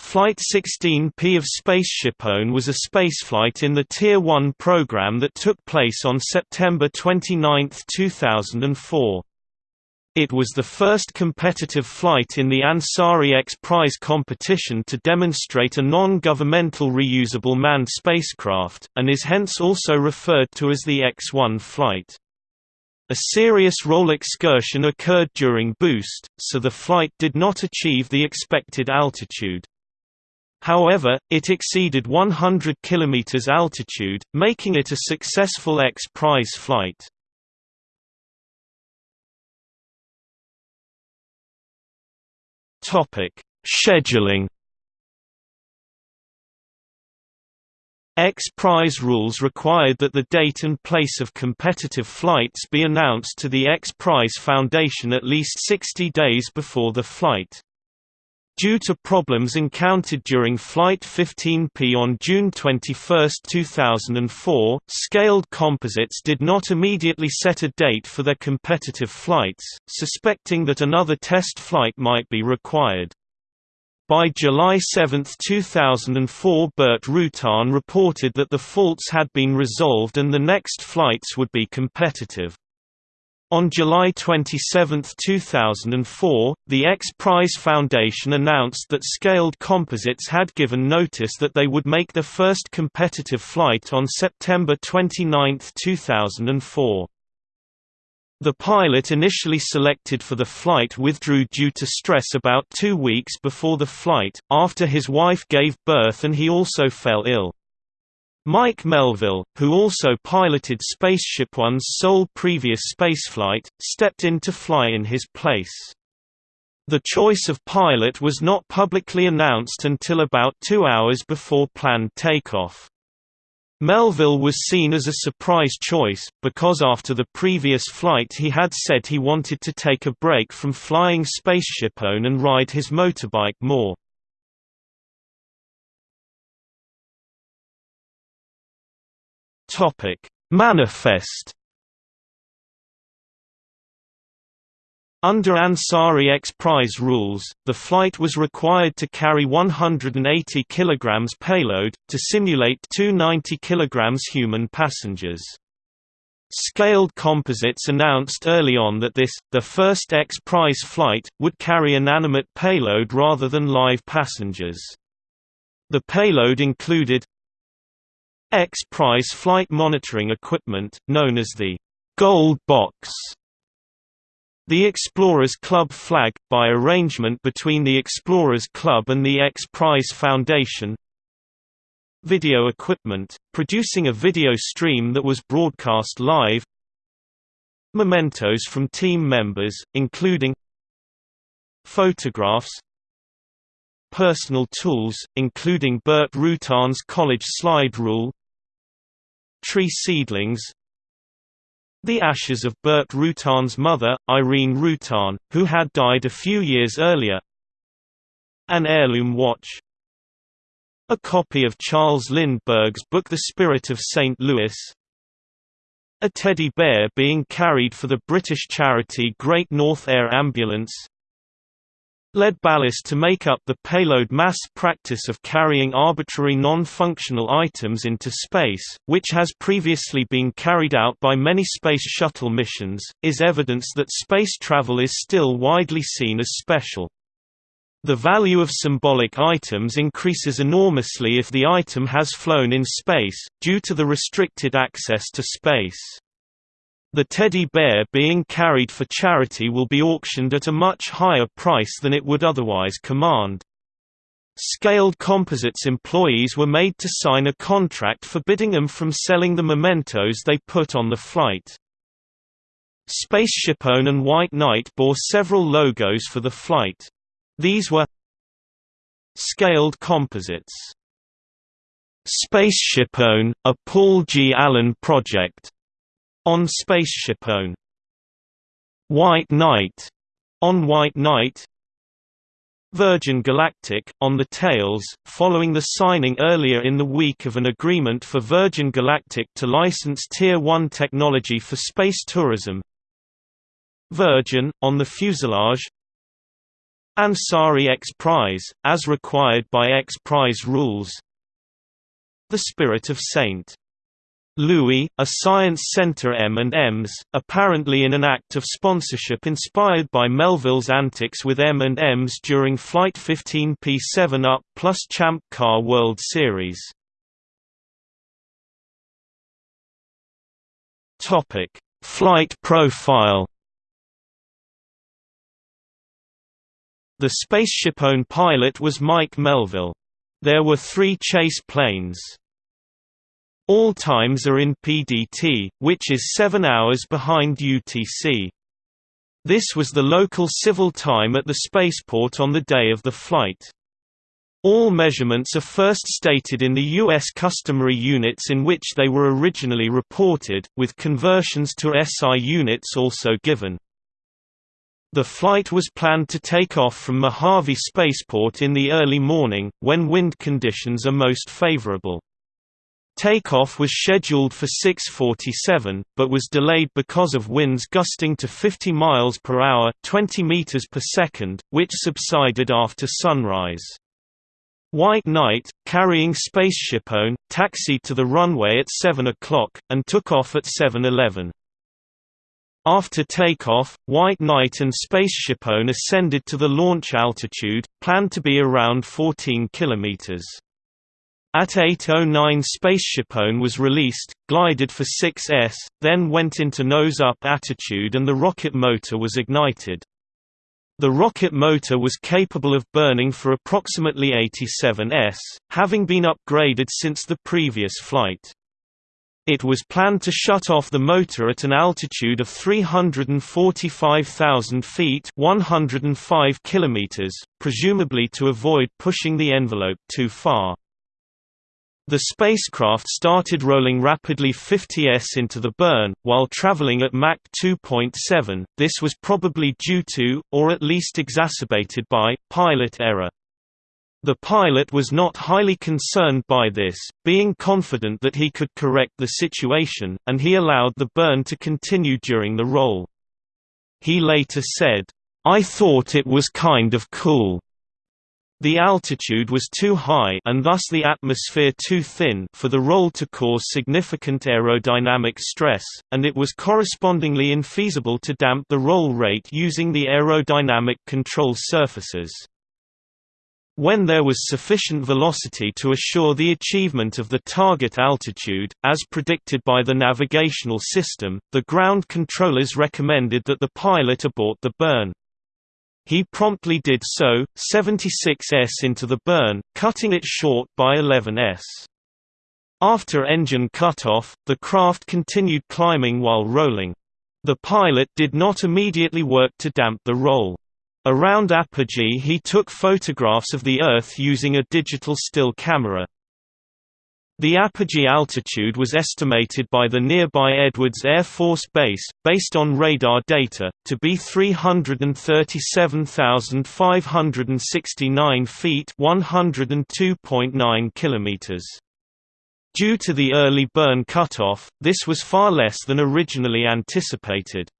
Flight 16P of SpaceshipOne was a spaceflight in the Tier 1 program that took place on September 29, 2004. It was the first competitive flight in the Ansari X Prize competition to demonstrate a non-governmental reusable manned spacecraft, and is hence also referred to as the X-1 flight. A serious roll excursion occurred during boost, so the flight did not achieve the expected altitude. However, it exceeded 100 km altitude, making it a successful X Prize flight. Scheduling X Prize rules required that the date and place of competitive flights be announced to the X Prize Foundation at least 60 days before the flight. Due to problems encountered during Flight 15P on June 21, 2004, Scaled Composites did not immediately set a date for their competitive flights, suspecting that another test flight might be required. By July 7, 2004 Burt Rutan reported that the faults had been resolved and the next flights would be competitive. On July 27, 2004, the X Prize Foundation announced that Scaled Composites had given notice that they would make their first competitive flight on September 29, 2004. The pilot initially selected for the flight withdrew due to stress about two weeks before the flight, after his wife gave birth and he also fell ill. Mike Melvill, who also piloted Spaceship One's sole previous spaceflight, stepped in to fly in his place. The choice of pilot was not publicly announced until about two hours before planned takeoff. Melvill was seen as a surprise choice, because after the previous flight he had said he wanted to take a break from flying Spaceship One and ride his motorbike more. Topic: Manifest Under Ansari X Prize rules, the flight was required to carry 180 kg payload, to simulate two 90 kg human passengers. Scaled Composites announced early on that this, the first X Prize flight, would carry inanimate payload rather than live passengers. The payload included X Prize flight monitoring equipment, known as the Gold Box. The Explorers Club flag, by arrangement between the Explorers Club and the X Prize Foundation. Video equipment, producing a video stream that was broadcast live. Mementos from team members, including photographs, personal tools, including Burt Rutan's college slide rule, tree seedlings. The ashes of Burt Rutan's mother, Irene Rutan, who had died a few years earlier. An heirloom watch. A copy of Charles Lindbergh's book The Spirit of St. Louis. A teddy bear being carried for the British charity Great North Air Ambulance Lead ballast to make up the payload mass practice of carrying arbitrary non-functional items into space, which has previously been carried out by many Space Shuttle missions, is evidence that space travel is still widely seen as special. The value of symbolic items increases enormously if the item has flown in space, due to the restricted access to space. The teddy bear being carried for charity will be auctioned at a much higher price than it would otherwise command. Scaled Composites employees were made to sign a contract forbidding them from selling the mementos they put on the flight. SpaceshipOne and White Knight bore several logos for the flight. These were Scaled Composites SpaceshipOne, a Paul G. Allen project on SpaceshipOne. White Knight on White Knight Virgin Galactic, on the tails, following the signing earlier in the week of an agreement for Virgin Galactic to license Tier 1 technology for space tourism Virgin, on the fuselage Ansari X Prize, as required by X Prize rules The Spirit of St. Louis, a science center M&Ms, apparently in an act of sponsorship inspired by Melvill's antics with M&Ms during Flight 15P 7-Up plus Champ Car World Series. Flight profile The SpaceshipOne pilot was Mike Melvill. There were three chase planes. All times are in PDT, which is 7 hours behind UTC. This was the local civil time at the spaceport on the day of the flight. All measurements are first stated in the U.S. customary units in which they were originally reported, with conversions to SI units also given. The flight was planned to take off from Mojave Spaceport in the early morning, when wind conditions are most favorable. Takeoff was scheduled for 6:47, but was delayed because of winds gusting to 50 miles per hour, 20 meters per second, which subsided after sunrise. White Knight, carrying SpaceshipOne, taxied to the runway at 7 o'clock, and took off at 7:11. After takeoff, White Knight and Spaceshipone ascended to the launch altitude, planned to be around 14 km. At 8.09 Spaceshipone was released, glided for 6s, then went into nose-up attitude and the rocket motor was ignited. The rocket motor was capable of burning for approximately 87 s, having been upgraded since the previous flight. It was planned to shut off the motor at an altitude of 345,000 feet 105 kilometers, presumably to avoid pushing the envelope too far. The spacecraft started rolling rapidly 50s into the burn, while traveling at Mach 2.7, this was probably due to, or at least exacerbated by, pilot error. The pilot was not highly concerned by this, being confident that he could correct the situation, and he allowed the burn to continue during the roll. He later said, "I thought it was kind of cool." The altitude was too high and thus the atmosphere too thin for the roll to cause significant aerodynamic stress, and it was correspondingly infeasible to damp the roll rate using the aerodynamic control surfaces. When there was sufficient velocity to assure the achievement of the target altitude, as predicted by the navigational system, the ground controllers recommended that the pilot abort the burn. He promptly did so, 76s into the burn, cutting it short by 11s. After engine cutoff, the craft continued climbing while rolling. The pilot did not immediately work to damp the roll. Around apogee he took photographs of the Earth using a digital still camera. The apogee altitude was estimated by the nearby Edwards Air Force Base, based on radar data, to be 337,569 feet 102.9 kilometers. Due to the early burn cutoff, this was far less than originally anticipated.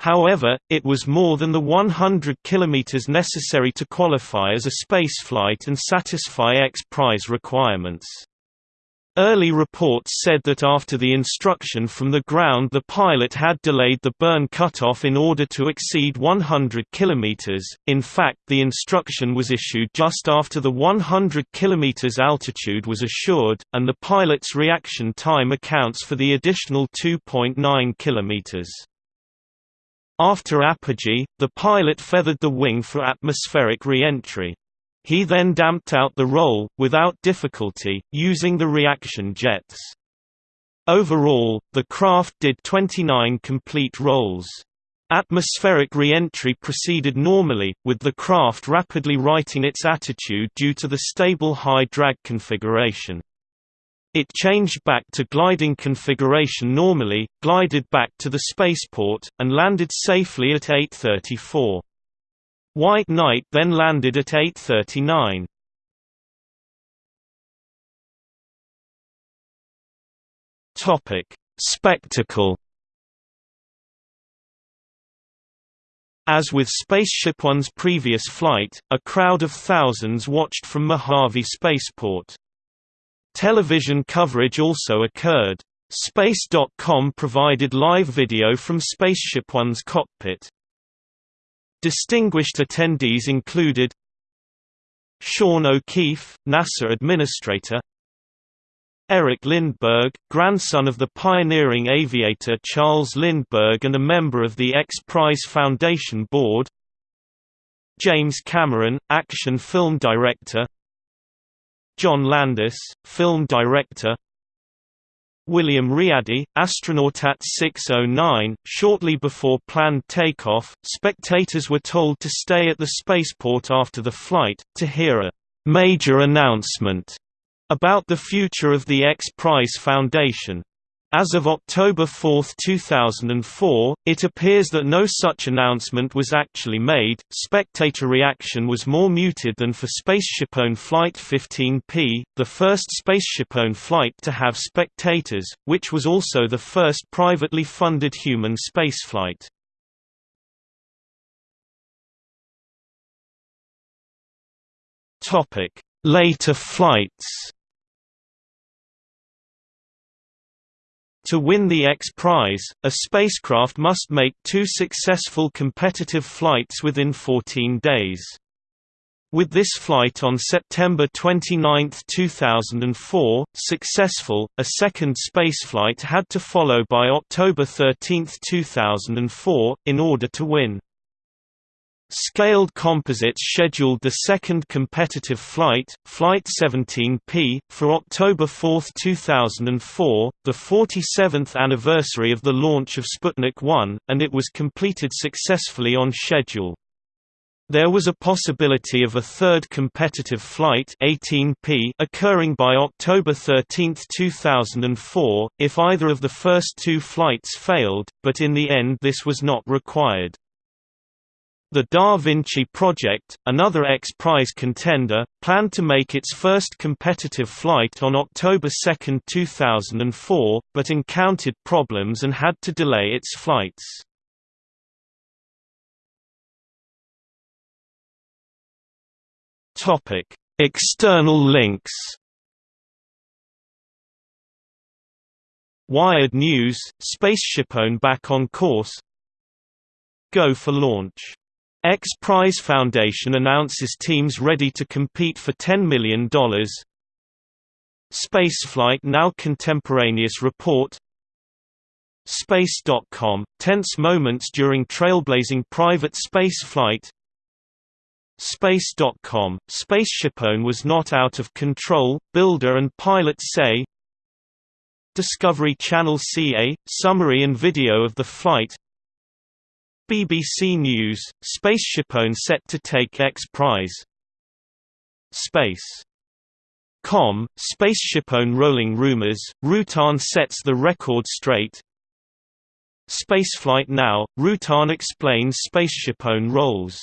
However, it was more than the 100 km necessary to qualify as a spaceflight and satisfy X Prize requirements. Early reports said that after the instruction from the ground the pilot had delayed the burn cutoff in order to exceed 100 km, in fact the instruction was issued just after the 100 km altitude was assured, and the pilot's reaction time accounts for the additional 2.9 km. After apogee, the pilot feathered the wing for atmospheric re-entry. He then damped out the roll, without difficulty, using the reaction jets. Overall, the craft did 29 complete rolls. Atmospheric re-entry proceeded normally, with the craft rapidly righting its attitude due to the stable high drag configuration. It changed back to gliding configuration normally, glided back to the spaceport, and landed safely at 834. White Knight then landed at 839. Topic: Spectacle As with Spaceship One's previous flight, a crowd of thousands watched from Mojave Spaceport. Television coverage also occurred. Space.com provided live video from Spaceship One's cockpit. Distinguished attendees included Sean O'Keefe, NASA Administrator Eric Lindbergh, grandson of the pioneering aviator Charles Lindbergh and a member of the X Prize Foundation Board James Cameron, action film director John Landis, film director William Riady, astronaut at 609. Shortly before planned takeoff, spectators were told to stay at the spaceport after the flight, to hear a major announcement about the future of the X Prize Foundation. As of October 4, 2004, it appears that no such announcement was actually made. Spectator reaction was more muted than for SpaceshipOne Flight 15P, the first SpaceshipOne flight to have spectators, which was also the first privately funded human spaceflight. Later flights. To win the X Prize, a spacecraft must make two successful competitive flights within 14 days. With this flight on September 29, 2004, successful, a second spaceflight had to follow by October 13, 2004, in order to win. Scaled Composites scheduled the second competitive flight, Flight 17P, for October 4, 2004, the 47th anniversary of the launch of Sputnik 1, and it was completed successfully on schedule. There was a possibility of a third competitive flight 18P occurring by October 13, 2004, if either of the first two flights failed, but in the end this was not required. The Da Vinci Project, another X Prize contender, planned to make its first competitive flight on October 2, 2004, but encountered problems and had to delay its flights. External links. Wired News, SpaceshipOne back on course. Go for launch X Prize Foundation announces teams ready to compete for $10 million Spaceflight Now Contemporaneous Report. Space.com – Tense moments during trailblazing private space flight Space.com – SpaceshipOne was not out of control, builder and pilot say. Discovery Channel CA – Summary and video of the flight BBC News, SpaceshipOne set to take X Prize. Space. Com, SpaceshipOne rolling rumors, Rutan sets the record straight. Spaceflight Now, Rutan explains SpaceshipOne roles